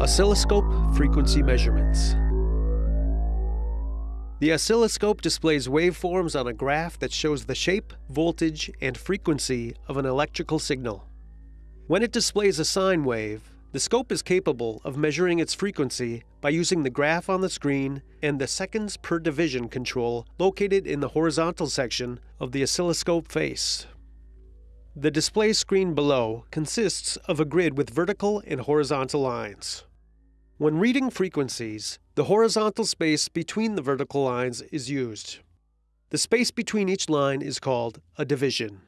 Oscilloscope frequency measurements. The oscilloscope displays waveforms on a graph that shows the shape, voltage, and frequency of an electrical signal. When it displays a sine wave, the scope is capable of measuring its frequency by using the graph on the screen and the seconds per division control located in the horizontal section of the oscilloscope face. The display screen below consists of a grid with vertical and horizontal lines. When reading frequencies, the horizontal space between the vertical lines is used. The space between each line is called a division.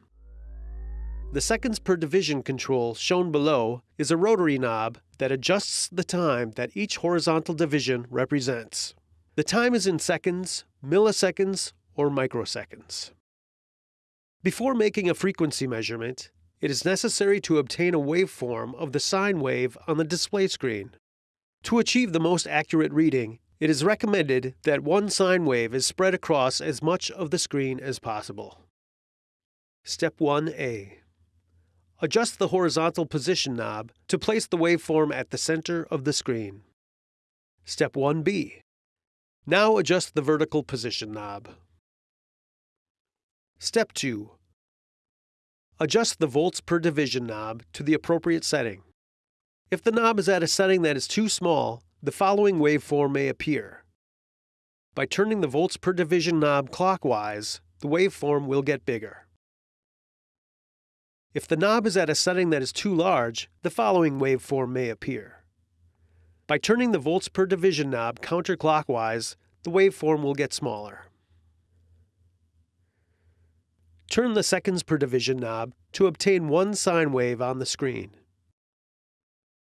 The seconds per division control shown below is a rotary knob that adjusts the time that each horizontal division represents. The time is in seconds, milliseconds, or microseconds. Before making a frequency measurement, it is necessary to obtain a waveform of the sine wave on the display screen. To achieve the most accurate reading, it is recommended that one sine wave is spread across as much of the screen as possible. Step 1a Adjust the horizontal position knob to place the waveform at the center of the screen. Step 1b. Now adjust the vertical position knob. Step 2. Adjust the volts per division knob to the appropriate setting. If the knob is at a setting that is too small, the following waveform may appear. By turning the volts per division knob clockwise, the waveform will get bigger. If the knob is at a setting that is too large, the following waveform may appear. By turning the volts per division knob counterclockwise, the waveform will get smaller. Turn the seconds per division knob to obtain one sine wave on the screen.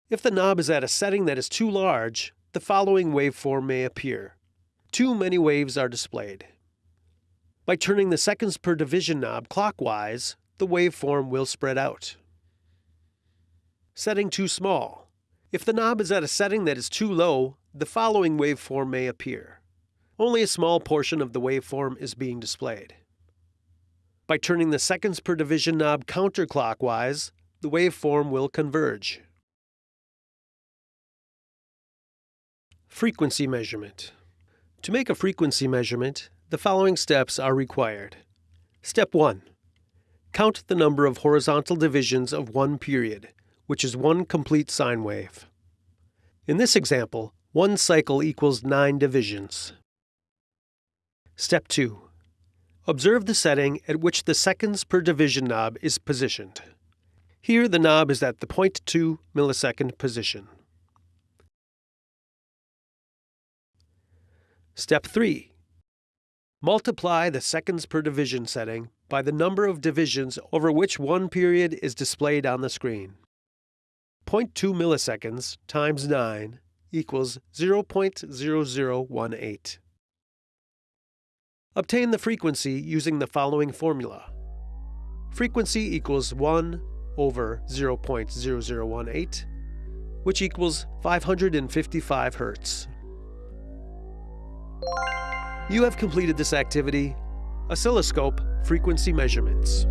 If the knob is at a setting that is too large, the following waveform may appear. Too many waves are displayed. By turning the seconds per division knob clockwise, the waveform will spread out. Setting too small. If the knob is at a setting that is too low, the following waveform may appear. Only a small portion of the waveform is being displayed. By turning the seconds per division knob counterclockwise, the waveform will converge. Frequency measurement. To make a frequency measurement, the following steps are required. Step 1. Count the number of horizontal divisions of one period, which is one complete sine wave. In this example, one cycle equals 9 divisions. Step 2. Observe the setting at which the seconds per division knob is positioned. Here the knob is at the 0.2 millisecond position. Step 3. Multiply the seconds per division setting by the number of divisions over which one period is displayed on the screen. 0.2 milliseconds times 9 equals 0.0018. Obtain the frequency using the following formula. Frequency equals 1 over 0.0018, which equals 555 Hertz. You have completed this activity, oscilloscope frequency measurements.